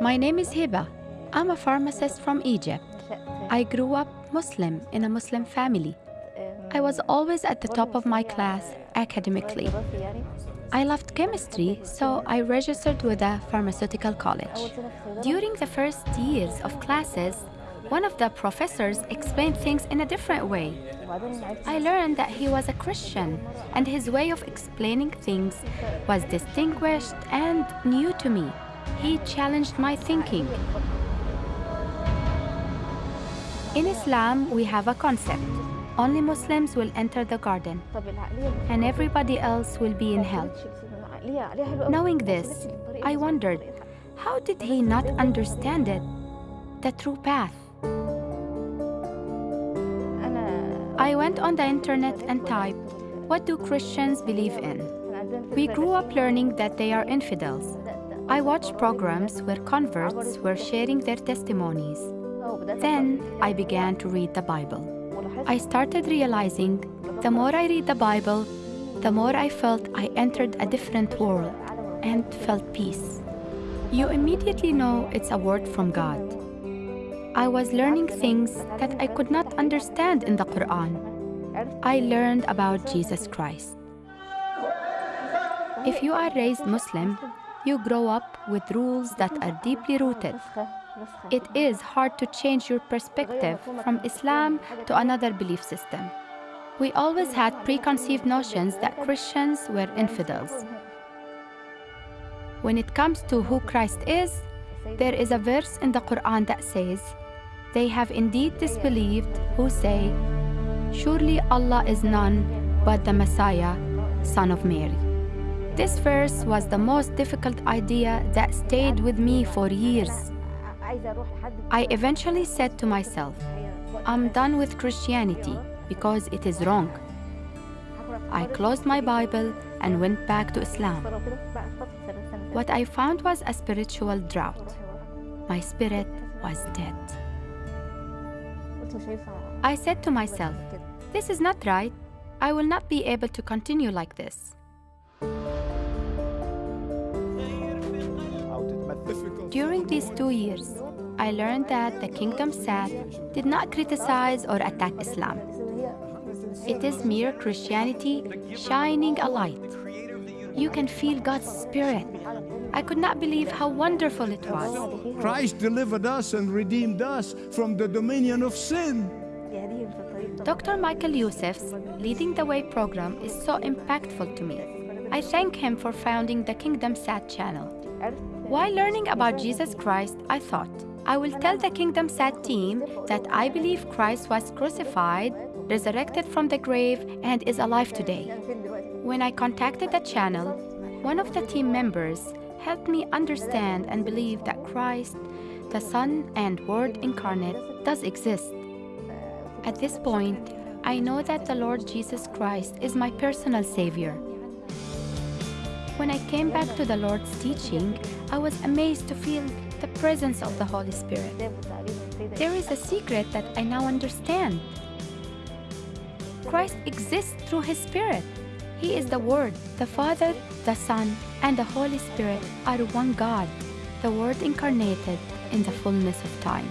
My name is Hiba. I'm a pharmacist from Egypt. I grew up Muslim in a Muslim family. I was always at the top of my class academically. I loved chemistry, so I registered with a pharmaceutical college. During the first years of classes, one of the professors explained things in a different way. I learned that he was a Christian, and his way of explaining things was distinguished and new to me. He challenged my thinking. In Islam, we have a concept. Only Muslims will enter the garden, and everybody else will be in hell. Knowing this, I wondered, how did he not understand it? The true path. I went on the internet and typed, What do Christians believe in? We grew up learning that they are infidels. I watched programs where converts were sharing their testimonies. Then I began to read the Bible. I started realizing the more I read the Bible, the more I felt I entered a different world and felt peace. You immediately know it's a word from God. I was learning things that I could not understand in the Quran. I learned about Jesus Christ. If you are raised Muslim, you grow up with rules that are deeply rooted. It is hard to change your perspective from Islam to another belief system. We always had preconceived notions that Christians were infidels. When it comes to who Christ is, there is a verse in the Quran that says, They have indeed disbelieved who say, Surely Allah is none but the Messiah, son of Mary. This verse was the most difficult idea that stayed with me for years. I eventually said to myself, I'm done with Christianity because it is wrong. I closed my Bible and went back to Islam. What I found was a spiritual drought. My spirit was dead. I said to myself, this is not right. I will not be able to continue like this. During these two years, I learned that the Kingdom Sat did not criticize or attack Islam. It is mere Christianity shining a light. You can feel God's Spirit. I could not believe how wonderful it was. Christ delivered us and redeemed us from the dominion of sin. Dr. Michael Youssef's Leading the Way program is so impactful to me. I thank him for founding the Kingdom Sat channel. While learning about Jesus Christ, I thought, I will tell the Kingdom Sat team that I believe Christ was crucified, resurrected from the grave, and is alive today. When I contacted the channel, one of the team members helped me understand and believe that Christ, the Son and Word incarnate, does exist. At this point, I know that the Lord Jesus Christ is my personal Savior. When I came back to the Lord's teaching, I was amazed to feel the presence of the Holy Spirit. There is a secret that I now understand. Christ exists through His Spirit. He is the Word. The Father, the Son, and the Holy Spirit are one God, the Word incarnated in the fullness of time.